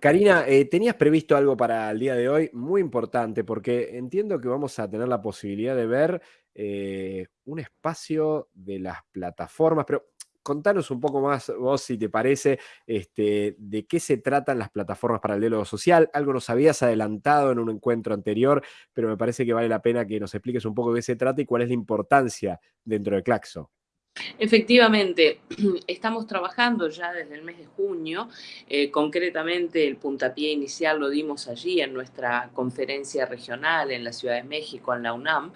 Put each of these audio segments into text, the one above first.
Karina, eh, tenías previsto algo para el día de hoy muy importante, porque entiendo que vamos a tener la posibilidad de ver eh, un espacio de las plataformas, pero contanos un poco más vos, si te parece, este, de qué se tratan las plataformas para el diálogo social. Algo nos habías adelantado en un encuentro anterior, pero me parece que vale la pena que nos expliques un poco de qué se trata y cuál es la importancia dentro de Claxo. Efectivamente, estamos trabajando ya desde el mes de junio, eh, concretamente el puntapié inicial lo dimos allí en nuestra conferencia regional en la Ciudad de México, en la UNAM,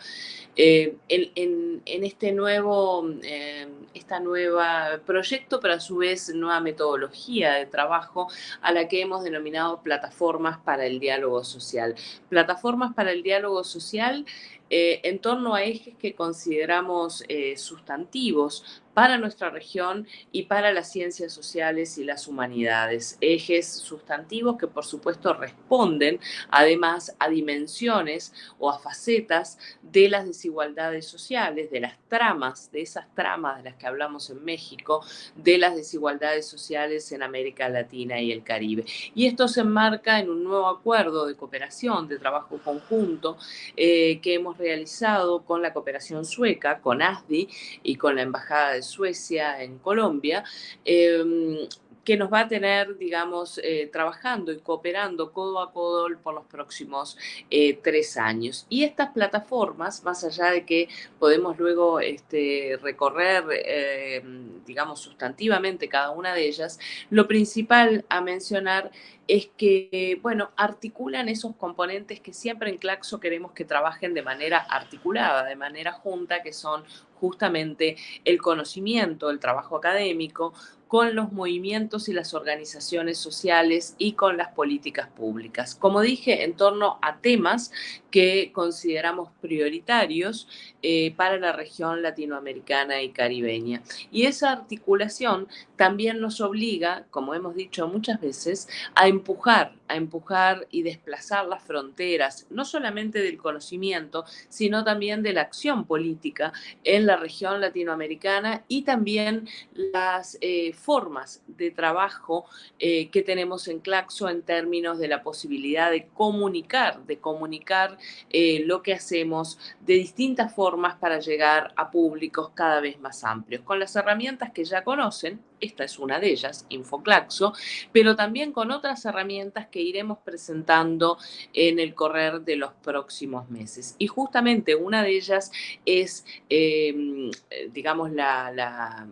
eh, en, este nuevo eh, esta nueva proyecto, pero a su vez nueva metodología de trabajo a la que hemos denominado plataformas para el diálogo social. Plataformas para el diálogo social en torno a ejes que consideramos sustantivos para nuestra región y para las ciencias sociales y las humanidades. Ejes sustantivos que por supuesto responden además a dimensiones o a facetas de las desigualdades sociales, de las tramas, de esas tramas de las que hablamos en México, de las desigualdades sociales en América Latina y el Caribe. Y esto se enmarca en un nuevo acuerdo de cooperación, de trabajo conjunto eh, que hemos realizado con la cooperación sueca, con ASDI y con la Embajada de Suecia, en Colombia, em, que nos va a tener, digamos, eh, trabajando y cooperando codo a codo por los próximos eh, tres años. Y estas plataformas, más allá de que podemos luego este, recorrer, em, digamos, sustantivamente cada una de ellas, lo principal a mencionar es que, bueno, articulan esos componentes que siempre en Claxo queremos que trabajen de manera articulada, de manera junta, que son justamente el conocimiento, el trabajo académico, con los movimientos y las organizaciones sociales y con las políticas públicas. Como dije, en torno a temas que consideramos prioritarios eh, para la región latinoamericana y caribeña. Y esa articulación también nos obliga, como hemos dicho muchas veces, a empujar, a empujar y desplazar las fronteras, no solamente del conocimiento, sino también de la acción política en la región latinoamericana y también las eh, formas de trabajo eh, que tenemos en Claxo en términos de la posibilidad de comunicar, de comunicar eh, lo que hacemos de distintas formas para llegar a públicos cada vez más amplios, con las herramientas que ya conocen, esta es una de ellas, Infoclaxo, pero también con otras herramientas que iremos presentando en el correr de los próximos meses. Y justamente una de ellas es, em, digamos, la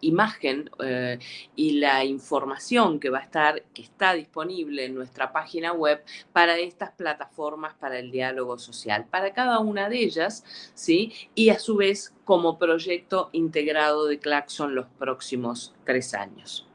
imagen eh, y la información que va a estar, que está disponible en nuestra página web para estas plataformas para el diálogo social, para cada una de ellas, ¿sí? Y a su vez como proyecto integrado de Claxon los próximos tres años.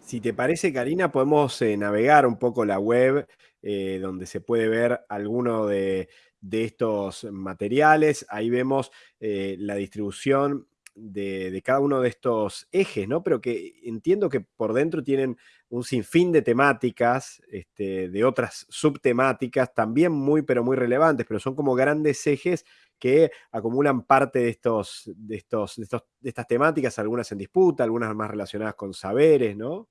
Si te parece, Karina, podemos eh, navegar un poco la web eh, donde se puede ver alguno de, estos materiales. Ahí vemos la distribución de, cada uno de estos ejes, ¿no? Pero que entiendo que por dentro tienen un sinfín de temáticas, este, de otras subtemáticas, también muy, pero muy relevantes, pero son como grandes ejes que acumulan parte de, estos, de, estos, de, estos, de estas temáticas, algunas en disputa, algunas más relacionadas con saberes, ¿no?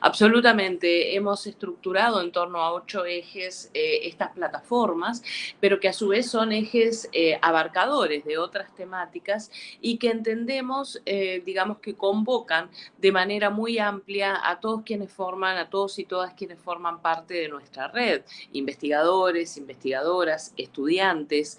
Absolutamente, hemos estructurado en torno a ocho ejes eh, estas plataformas, pero que a su vez son ejes eh, abarcadores de otras temáticas y que entendemos, eh, digamos, que convocan de manera muy amplia a todos quienes forman, a todos y todas quienes forman parte de nuestra red, investigadores, investigadoras, estudiantes,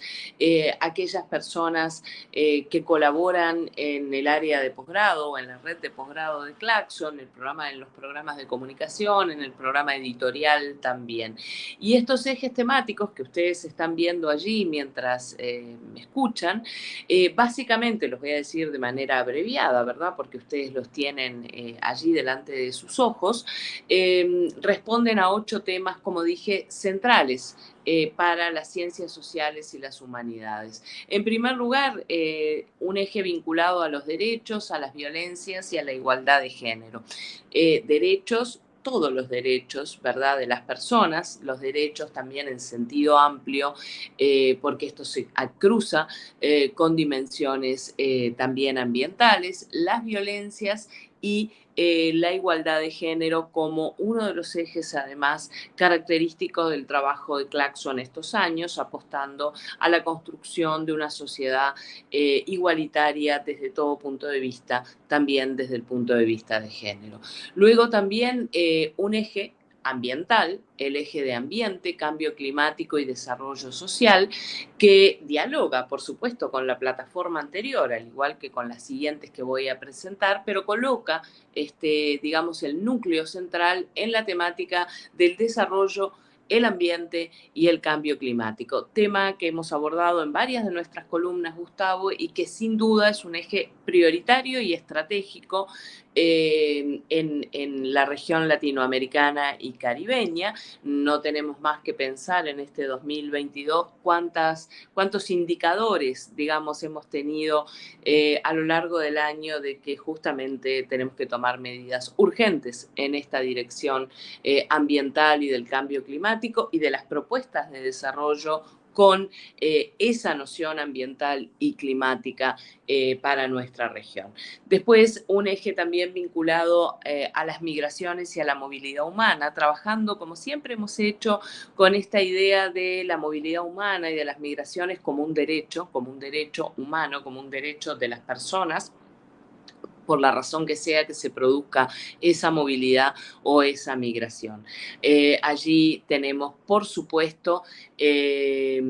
aquellas personas que colaboran en el área de posgrado o en la red de posgrado de Claxon, el programa de los programas de comunicación, en el programa editorial también. Y estos ejes temáticos que ustedes están viendo allí mientras eh, me escuchan, eh, básicamente los voy a decir de manera abreviada, ¿verdad? Porque ustedes los tienen eh, allí delante de sus ojos, responden a ocho temas, como dije, centrales para las ciencias sociales y las humanidades. En primer lugar, un eje vinculado a los derechos, a las violencias y a la igualdad de género derechos, todos los derechos, ¿verdad?, de las personas, los derechos también en sentido amplio, eh, porque esto se cruza eh, con dimensiones eh, también ambientales, las violencias y eh, la igualdad de género como uno de los ejes, además, característicos del trabajo de Claxo en estos años, apostando a la construcción de una sociedad eh, igualitaria desde todo punto de vista, también desde el punto de vista de género. Luego también eh, un eje ambiental, el eje de ambiente, cambio climático y desarrollo social, que dialoga, por supuesto, con la plataforma anterior, al igual que con las siguientes que voy a presentar, pero coloca, este, digamos, el núcleo central en la temática del desarrollo el ambiente y el cambio climático, tema que hemos abordado en varias de nuestras columnas, Gustavo, y que sin duda es un eje prioritario y estratégico eh, en, la región latinoamericana y caribeña. No tenemos más que pensar en este 2022 cuántas, cuántos indicadores, digamos, hemos tenido eh, a lo largo del año de que justamente tenemos que tomar medidas urgentes en esta dirección eh, ambiental y del cambio climático y de las propuestas de desarrollo con eh, esa noción ambiental y climática eh, para nuestra región. Después, un eje también vinculado eh, a las migraciones y a la movilidad humana, trabajando como siempre hemos hecho con esta idea de la movilidad humana y de las migraciones como un derecho, como un derecho humano, como un derecho de las personas por la razón que sea que se produzca esa movilidad o esa migración. Eh, allí tenemos, por supuesto, eh,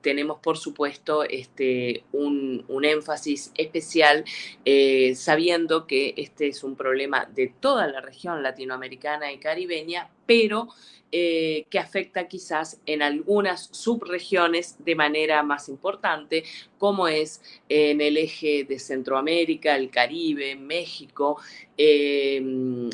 tenemos, por supuesto, este, un, énfasis especial, eh, sabiendo que este es un problema de toda la región latinoamericana y caribeña, pero eh, que afecta quizás en algunas subregiones de manera más importante, como es en el eje de Centroamérica, el Caribe, México, eh,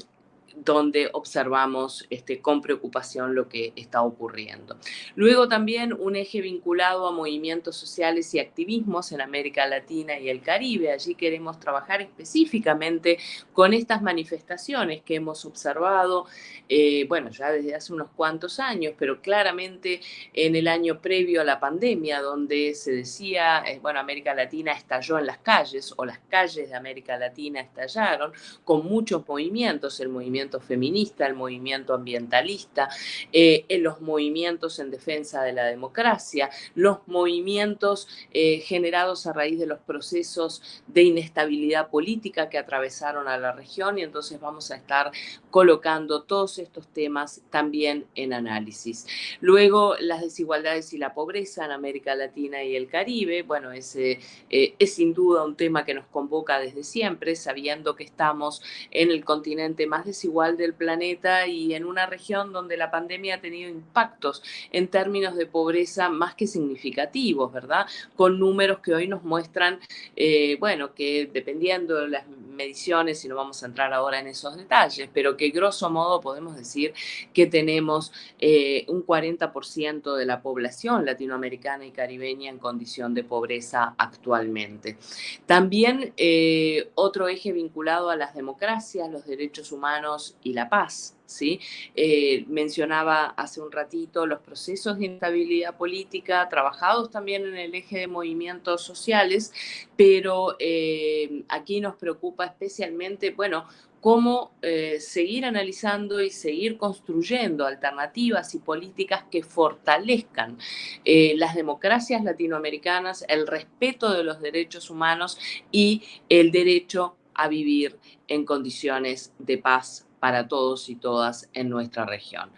donde observamos este, con preocupación lo que está ocurriendo. Luego también un eje vinculado a movimientos sociales y activismos en América Latina y el Caribe. Allí queremos trabajar específicamente con estas manifestaciones que hemos observado, eh, bueno, ya desde hace unos cuantos años, pero claramente en el año previo a la pandemia, donde se decía, eh, bueno, América Latina estalló en las calles o las calles de América Latina estallaron con muchos movimientos, el movimiento feminista, el movimiento ambientalista, eh, en los movimientos en defensa de la democracia, los movimientos eh, generados a raíz de los procesos de inestabilidad política que atravesaron a la región y entonces vamos a estar colocando todos estos temas también en análisis. Luego, las desigualdades y la pobreza en América Latina y el Caribe, bueno, ese eh, es sin duda un tema que nos convoca desde siempre, sabiendo que estamos en el continente más desigual del planeta y en una región donde la pandemia ha tenido impactos en términos de pobreza más que significativos, ¿verdad? Con números que hoy nos muestran, eh, bueno, que dependiendo de las mediciones, y no vamos a entrar ahora en esos detalles, pero que grosso modo podemos decir que tenemos eh, un 40% de la población latinoamericana y caribeña en condición de pobreza actualmente. También eh, otro eje vinculado a las democracias, los derechos humanos y la paz. ¿sí? Eh, mencionaba hace un ratito los procesos de instabilidad política, trabajados también en el eje de movimientos sociales, pero eh, aquí nos preocupa especialmente, bueno, cómo eh, seguir analizando y seguir construyendo alternativas y políticas que fortalezcan las democracias latinoamericanas, el respeto de los derechos humanos y el derecho a vivir en condiciones de paz para todos y todas en nuestra región.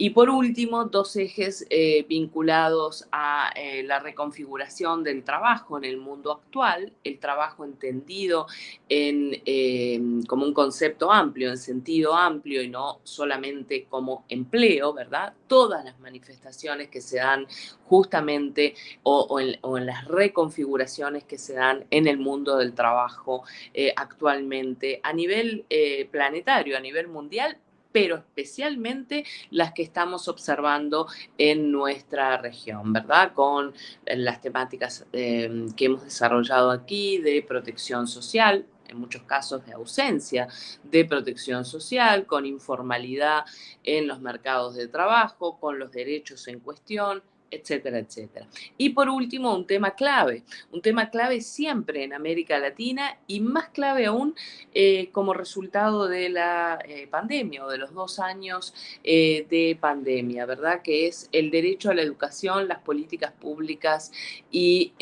Y por último, dos ejes eh, vinculados a eh, la reconfiguración del trabajo en el mundo actual, el trabajo entendido en, em, como un concepto amplio, en sentido amplio y no solamente como empleo, ¿verdad? Todas las manifestaciones que se dan justamente o, en, las reconfiguraciones que se dan en el mundo del trabajo eh, actualmente a nivel planetario, a nivel mundial, pero especialmente las que estamos observando en nuestra región, ¿verdad? Con las temáticas eh, que hemos desarrollado aquí de protección social, en muchos casos de ausencia de protección social, con informalidad en los mercados de trabajo, con los derechos en cuestión, etcétera, etcétera. Y por último, un tema clave, un tema clave siempre en América Latina y más clave aún eh, como resultado de la eh, pandemia o de los dos años eh, de pandemia, ¿verdad? Que es el derecho a la educación, las políticas públicas y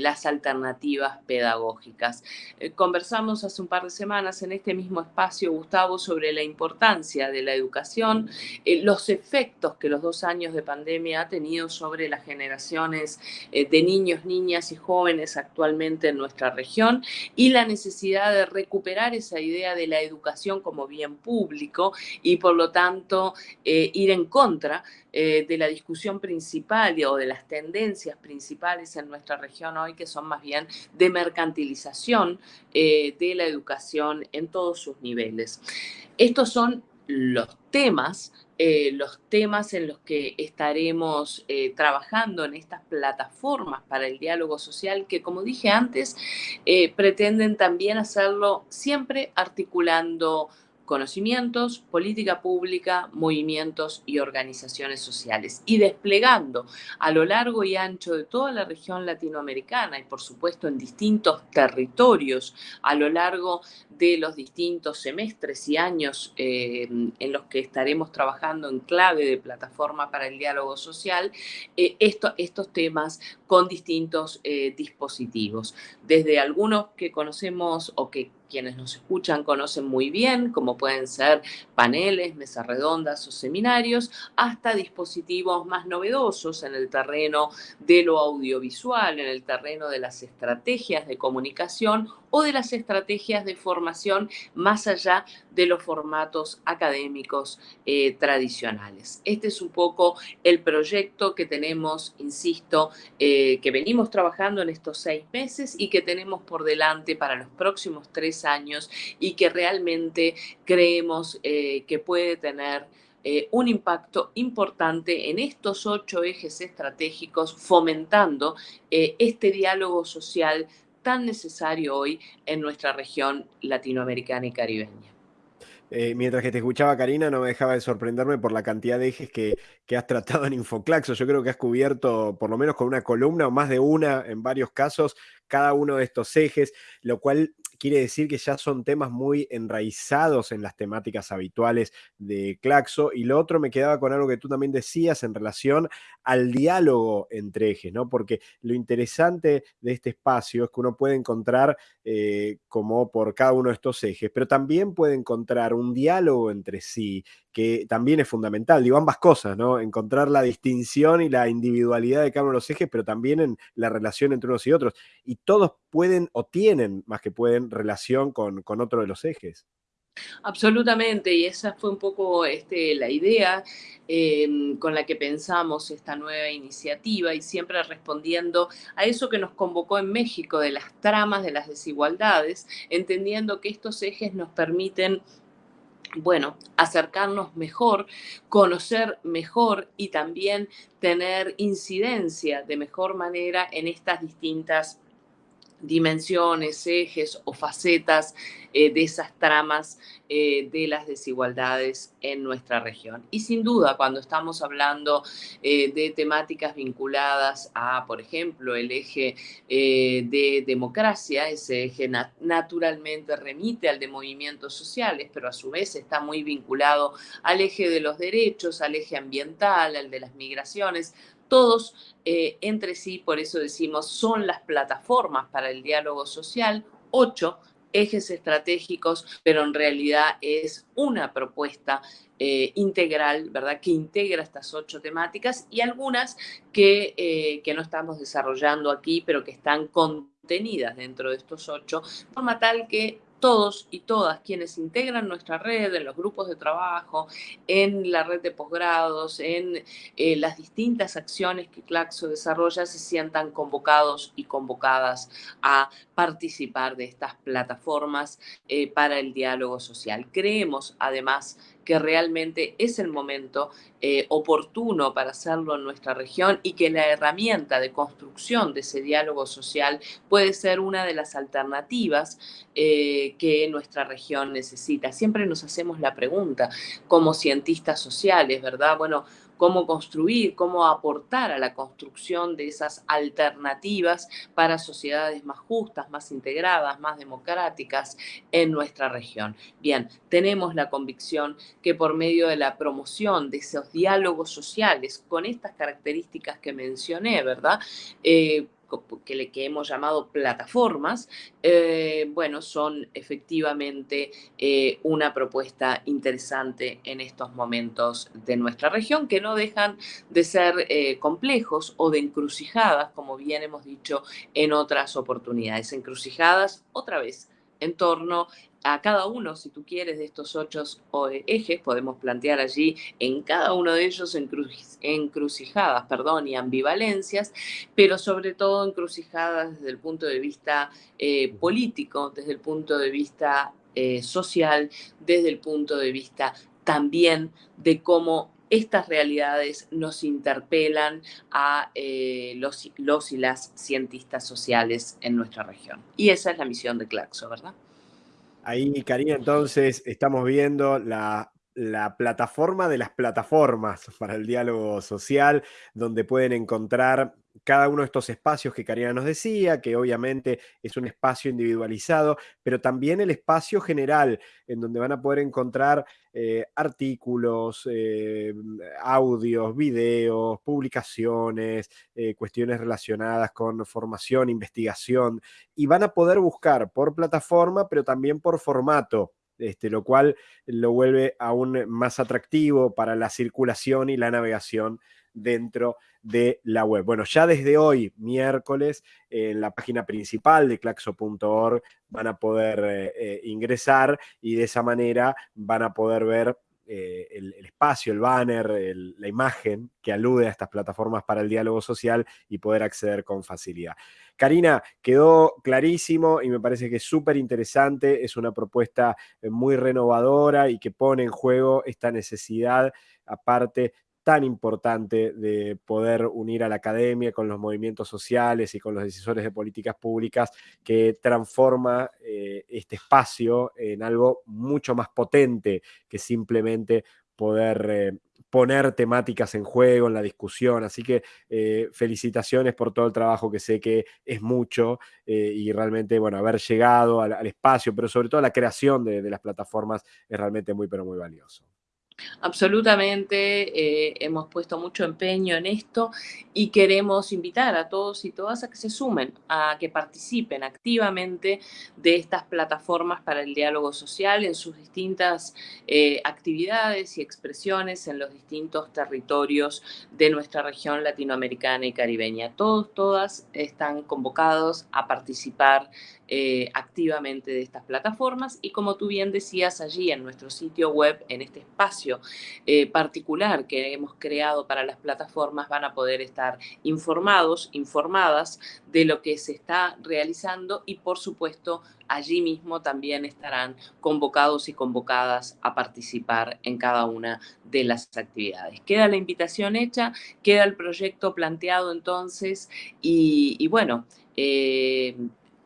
las alternativas pedagógicas. conversamos hace un par de semanas en este mismo espacio, Gustavo, sobre la importancia de la educación, los efectos que los dos años de pandemia ha tenido sobre las generaciones eh, de niños, niñas y jóvenes actualmente en nuestra región y la necesidad de recuperar esa idea de la educación como bien público y por lo tanto eh, ir en contra eh, de la discusión principal o de las tendencias principales en nuestra región hoy, que son más bien de mercantilización de la educación en todos sus niveles. Estos son los temas eh, los temas en los que estaremos eh, trabajando en estas plataformas para el diálogo social que, como dije antes, eh, pretenden también hacerlo siempre articulando conocimientos, política pública, movimientos y organizaciones sociales y desplegando a lo largo y ancho de toda la región latinoamericana y por supuesto en distintos territorios a lo largo de los distintos semestres y años eh, en los que estaremos trabajando en clave de plataforma para el diálogo social, eh, estos temas con distintos eh, dispositivos. Desde algunos que conocemos o que quienes nos escuchan conocen muy bien, como pueden ser paneles, mesas redondas o seminarios, hasta dispositivos más novedosos en el terreno de lo audiovisual, en el terreno de las estrategias de comunicación o de las estrategias de formación más allá de los formatos académicos eh, tradicionales. Este es un poco el proyecto que tenemos, insisto, eh, que venimos trabajando en estos seis meses y que tenemos por delante para los próximos tres años y que realmente creemos eh, que puede tener eh, un impacto importante en estos ocho ejes estratégicos, fomentando eh, este diálogo social tan necesario hoy en nuestra región latinoamericana y caribeña. mientras que te escuchaba, Karina, no me dejaba de sorprenderme por la cantidad de ejes que, que, has tratado en Infoclaxo. Yo creo que has cubierto, por lo menos con una columna o más de una en varios casos, cada uno de estos ejes, lo cual quiere decir que ya son temas muy enraizados en las temáticas habituales de Claxo. Y lo otro me quedaba con algo que tú también decías en relación al diálogo entre ejes, ¿no? Porque lo interesante de este espacio es que uno puede encontrar eh, como por cada uno de estos ejes, pero también puede encontrar un diálogo entre sí que también es fundamental. Digo, ambas cosas, ¿no? Encontrar la distinción y la individualidad de cada uno de los ejes, pero también en la relación entre unos y otros. Y todos pueden o tienen, más que pueden, relación con, con otro de los ejes. Absolutamente, y esa fue un poco este, la idea em, con la que pensamos esta nueva iniciativa y siempre respondiendo a eso que nos convocó en México de las tramas de las desigualdades, entendiendo que estos ejes nos permiten bueno, acercarnos mejor, conocer mejor y también tener incidencia de mejor manera en estas distintas dimensiones, ejes o facetas eh, de esas tramas eh, de las desigualdades en nuestra región. Y sin duda, cuando estamos hablando eh, de temáticas vinculadas a, por ejemplo, el eje de democracia, ese eje naturalmente remite al de movimientos sociales, pero a su vez está muy vinculado al eje de los derechos, al eje ambiental, al de las migraciones, todos eh, entre sí, por eso decimos, son las plataformas para el diálogo social, ocho ejes estratégicos, pero en realidad es una propuesta eh, integral, ¿verdad? Que integra estas ocho temáticas y algunas que, eh, que no estamos desarrollando aquí, pero que están contenidas dentro de estos ocho, de forma tal que todos y todas quienes integran nuestra red, en los grupos de trabajo, en la red de posgrados, en eh, las distintas acciones que Claxo desarrolla, se sientan convocados y convocadas a participar de estas plataformas eh, para el diálogo social. Creemos, además, que realmente es el momento eh, oportuno para hacerlo en nuestra región y que la herramienta de construcción de ese diálogo social puede ser una de las alternativas eh, que nuestra región necesita. Siempre nos hacemos la pregunta como cientistas sociales, ¿verdad? Bueno, cómo construir, cómo aportar a la construcción de esas alternativas para sociedades más justas, más integradas, más democráticas en nuestra región. Bien, tenemos la convicción que por medio de la promoción de esos diálogos sociales con estas características que mencioné, ¿verdad? Eh, que, que hemos llamado plataformas, eh, bueno, son efectivamente eh, una propuesta interesante en estos momentos de nuestra región, que no dejan de ser eh, complejos o de encrucijadas, como bien hemos dicho en otras oportunidades. Encrucijadas, otra vez, en torno a cada uno, si tú quieres, de estos ocho ejes, podemos plantear allí en cada uno de ellos encrucijadas perdón, y ambivalencias, pero sobre todo encrucijadas desde el punto de vista eh, político, desde el punto de vista eh, social, desde el punto de vista también de cómo estas realidades nos interpelan a eh, los, los y las cientistas sociales en nuestra región. Y esa es la misión de Claxo, ¿verdad? Ahí, Karina, entonces estamos viendo la, plataforma de las plataformas para el diálogo social, donde pueden encontrar cada uno de estos espacios que Karina nos decía, que obviamente es un espacio individualizado, pero también el espacio general, en donde van a poder encontrar eh, artículos, eh, audios, videos, publicaciones, eh, cuestiones relacionadas con formación, investigación, y van a poder buscar por plataforma, pero también por formato. Este, lo cual lo vuelve aún más atractivo para la circulación y la navegación dentro de la web. Bueno, ya desde hoy, miércoles, en la página principal de claxo.org van a poder eh, eh, ingresar y de esa manera van a poder ver eh, el, espacio, el banner, la imagen que alude a estas plataformas para el diálogo social y poder acceder con facilidad. Karina, quedó clarísimo y me parece que es súper interesante, es una propuesta muy renovadora y que pone en juego esta necesidad, aparte tan importante de poder unir a la academia con los movimientos sociales y con los decisores de políticas públicas que transforma eh, este espacio en algo mucho más potente que simplemente poder eh, poner temáticas en juego, en la discusión. Así que eh, felicitaciones por todo el trabajo que sé que es mucho y realmente, bueno, haber llegado al, espacio, pero sobre todo la creación de, de las plataformas es realmente muy, pero muy valioso. Absolutamente, eh, hemos puesto mucho empeño en esto y queremos invitar a todos y todas a que se sumen, a que participen activamente de estas plataformas para el diálogo social en sus distintas eh, actividades y expresiones en los distintos territorios de nuestra región latinoamericana y caribeña. Todos, todas están convocados a participar eh, activamente de estas plataformas y como tú bien decías allí en nuestro sitio web, en este espacio eh, particular que hemos creado para las plataformas, van a poder estar informados, informadas de lo que se está realizando y por supuesto allí mismo también estarán convocados y convocadas a participar en cada una de las actividades. Queda la invitación hecha, queda el proyecto planteado entonces y, bueno, eh,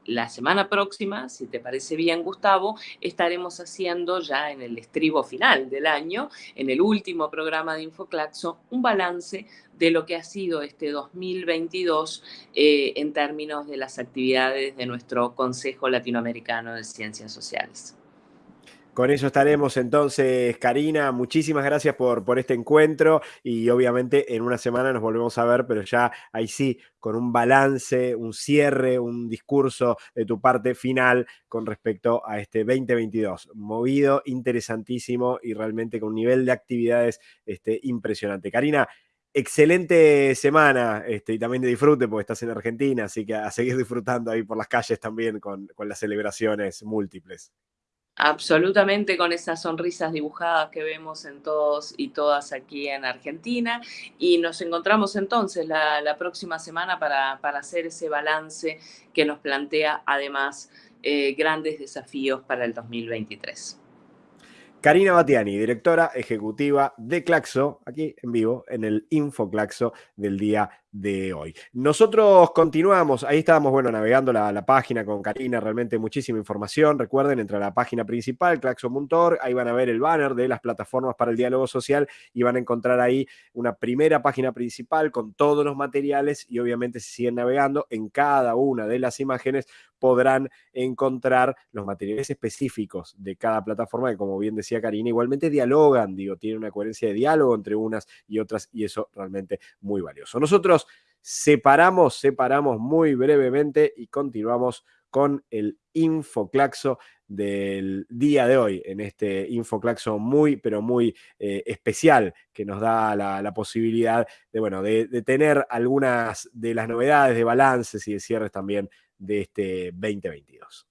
la semana próxima, si te parece bien, Gustavo, estaremos haciendo ya en el estribo final del año, en el último programa de Infoclaxo, un balance de lo que ha sido este 2022 eh, en términos de las actividades de nuestro Consejo Latinoamericano de Ciencias Sociales. Con eso estaremos entonces, Karina. Muchísimas gracias por, este encuentro y obviamente en una semana nos volvemos a ver, pero ya ahí sí, con un balance, un cierre, un discurso de tu parte final con respecto a este 2022. Movido, interesantísimo y realmente con un nivel de actividades este, impresionante. Karina, excelente semana este, y también de disfrute porque estás en Argentina, así que a seguir disfrutando ahí por las calles también con las celebraciones múltiples. Absolutamente con esas sonrisas dibujadas que vemos en todos y todas aquí en Argentina. Y nos encontramos entonces la, próxima semana para, hacer ese balance que nos plantea además eh, grandes desafíos para el 2023. Karina Batiani, directora ejecutiva de Claxo, aquí en vivo en el Info Claxo del día de hoy. Nosotros continuamos, ahí estábamos, bueno, navegando la, página con Karina, realmente muchísima información. Recuerden, entre la página principal, claxon.org, ahí van a ver el banner de las plataformas para el diálogo social y van a encontrar ahí una primera página principal con todos los materiales y obviamente si siguen navegando en cada una de las imágenes podrán encontrar los materiales específicos de cada plataforma que, como bien decía Karina, igualmente dialogan, digo, tiene una coherencia de diálogo entre unas y otras y eso realmente muy valioso. Nosotros separamos, separamos muy brevemente y continuamos con el Infoclaxo del día de hoy, en este Infoclaxo muy, pero muy eh, especial que nos da la, posibilidad de, bueno, de, de, tener algunas de las novedades de balances y de cierres también de este 2022.